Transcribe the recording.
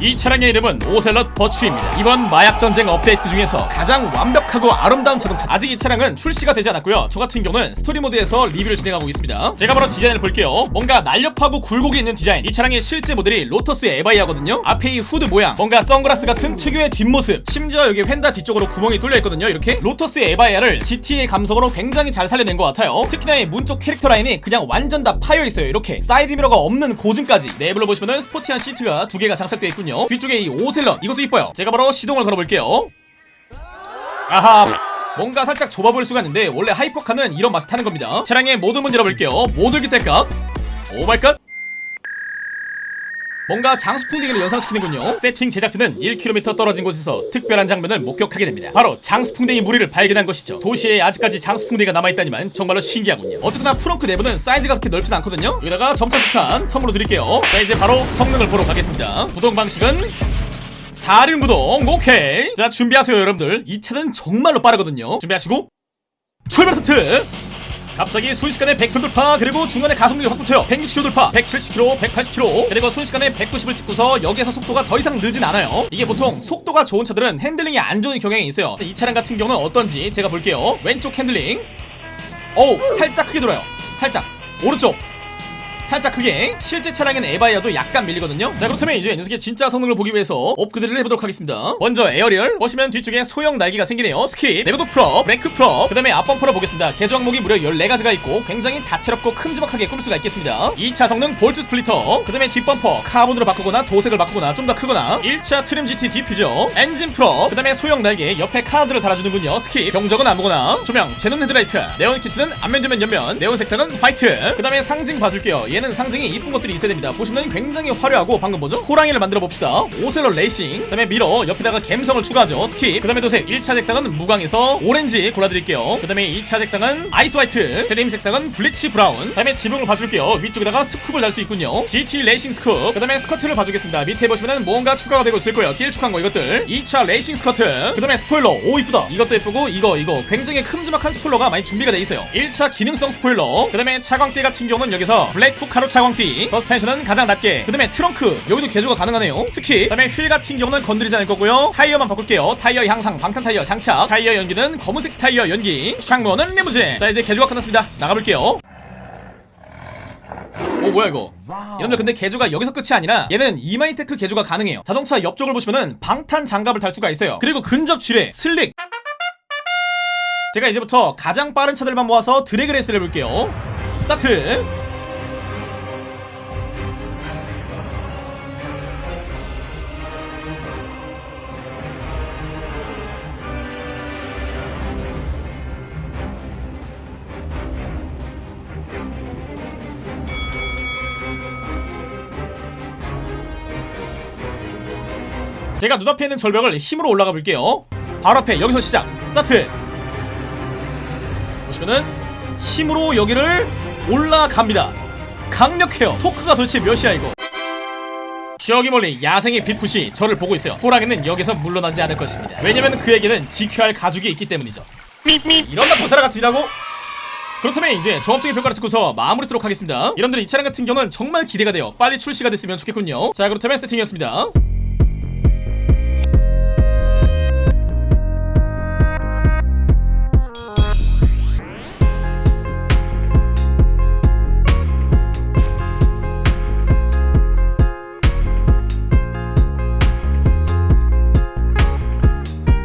이 차량의 이름은 오셀럿 버추입니다. 이번 마약 전쟁 업데이트 중에서 가장 완벽하고 아름다운 자동차. 아직 이 차량은 출시가 되지 않았고요. 저 같은 경우는 story mode에서 리뷰를 진행하고 있습니다. 제가 바로 디자인을 볼게요. 뭔가 날렵하고 굴곡이 있는 디자인. 이 차량의 실제 모델이 로터스 에바이아거든요. 앞에 이 후드 모양, 뭔가 선글라스 같은 특유의 뒷모습. 심지어 여기 fender 뒤쪽으로 구멍이 뚫려 있거든요. 이렇게 로터스 에바이아를 GT의 감성으로 굉장히 잘 살려낸 것 같아요. 특히나 이 문쪽 character line이 그냥 완전 다 파여 있어요. 이렇게 사이드 미러가 없는 고증까지. 내부로 보시면은 sporty한 시트가 두 개가 장착되어 있군요. 뒤쪽에 이 오셀럿 이것도 이뻐요. 제가 바로 시동을 걸어볼게요. 아하. 뭔가 살짝 좁아 보일 수가 있는데 원래 hypercar는 이런 맛을 타는 겁니다. 차량의 모든 문 제가 열어볼게요. 모드 기대값. Oh my god. 뭔가 장수 풍뎅이를 연상시키는군요. 세팅 제작진은 1km 떨어진 곳에서 특별한 장면을 목격하게 됩니다. 바로 장수 풍뎅이 무리를 발견한 것이죠. 도시에 아직까지 장수 풍뎅이가 남아있다니만 정말로 신기하군요. 어쨌거나 frunk 내부는 사이즈가 그렇게 넓진 않거든요. 여기다가 점착 폭탄 선물로 드릴게요. 자 이제 바로 성능을 보러 가겠습니다. 구동 방식은 4륜 구동 오케이 자 준비하세요 여러분들 이 차는 정말로 빠르거든요 준비하시고 출발 스타트 갑자기 순식간에 100km 돌파 그리고 중간에 가속력이 확 붙어요. 160km 돌파 170km 180km 그리고 순식간에 190을 찍고서 여기에서 속도가 더 이상 느진 않아요. 이게 보통 속도가 좋은 차들은 핸들링이 안 좋은 경향이 있어요. 이 차량 같은 경우는 어떤지 제가 볼게요. 왼쪽 핸들링. 어우 살짝 크게 돌아요. 살짝. 오른쪽 살짝 크게 실제 차량인 에바이아도 약간 밀리거든요. 자 그렇다면 이제 녀석의 진짜 성능을 보기 위해서 업그레이드를 해보도록 하겠습니다. 먼저 aerial 보시면 뒤쪽에 소형 날개가 생기네요. skip 내구도 full up 브레이크 full up 그 다음에 앞범퍼를 보겠습니다. 개조 항목이 무려 14가지가 있고 굉장히 다채롭고 큼지막하게 꾸밀 수가 있겠습니다. 2차 성능 볼트 splitter 그 다음에 뒷범퍼 카본으로 바꾸거나 도색을 바꾸거나 좀 더 크거나 1차 trim GT diffuser 엔진 full up 그 다음에 소형 날개 옆에 카드를 달아주는군요. skip 경적은 아무거나 조명 xenon 헤드라이트 네온 키트는 앞면 뒤면 옆면 네온 색상은 화이트 그 다음에 상징 봐줄게요 얘는 상징이 이쁜 것들이 있어야 됩니다. 보시면 굉장히 화려하고 방금 뭐죠? 호랑이를 만들어 봅시다. Ocelot racing. 그 다음에 mirror 옆에다가 갬성을 추가하죠. skip. 그 다음에 도색 1차 색상은 무광에서 오렌지 골라드릴게요. 그 다음에 2차 색상은 ice white. trim 색상은 bleach brown. 그 다음에 지붕을 봐줄게요. 위쪽에다가 스쿱을 달 수 있군요. GT 레이싱 scoop. 그 다음에 스커트를 봐주겠습니다. 밑에 보시면은 뭔가 추가가 되고 있을 거예요. 길쭉한 거 이것들. 2차 racing skirt. 그 다음에 스포일러. 오 이쁘다. 이것도 예쁘고 이거 이거. 굉장히 큼지막한 스포일러가 많이 준비가 돼 있어요. 1차 기능성 스포일러. 그 다음에 차광대 같은 경우는 여기서 black full color 차광띠 서스펜션은 가장 낮게 그 다음에 트렁크. 여기도 개조가 가능하네요. skip. 그 다음에 휠 같은 경우는 건드리지 않을 거고요. 타이어만 바꿀게요. 타이어 향상 방탄 타이어 장착. 타이어 연기는 검은색 타이어 연기. 창문은 리무진. 자 이제 개조가 끝났습니다. 나가볼게요. 오 뭐야 이거? 여러분들 근데 개조가 여기서 끝이 아니라 얘는 Imani Tech 개조가 가능해요. 자동차 옆쪽을 보시면은 방탄 장갑을 달 수가 있어요. 그리고 근접 지뢰 slick. 제가 이제부터 가장 빠른 차들만 모아서 드래그 레이스를 해볼게요. 스타트 제가 눈앞에 있는 절벽을 힘으로 올라가 볼게요. 바로 앞에 여기서 시작. 스타트. 보시면은 힘으로 여기를 올라갑니다. 강력해요. 토크가 도대체 몇이야 이거? 저기 멀리 야생의 빅풋이 저를 보고 있어요. 호랑이는 여기서 물러나지 않을 것입니다. 왜냐면 그에게는 지켜야 할 가죽이 있기 때문이죠. 이런 나쁜 사람 같으라고. 그렇다면 이제 종합적인 평가를 듣고서 마무리 하도록 하겠습니다. 여러분들 이 차량 같은 경우는 정말 기대가 돼요. 빨리 출시가 됐으면 좋겠군요. 자 그렇다면 세팅이었습니다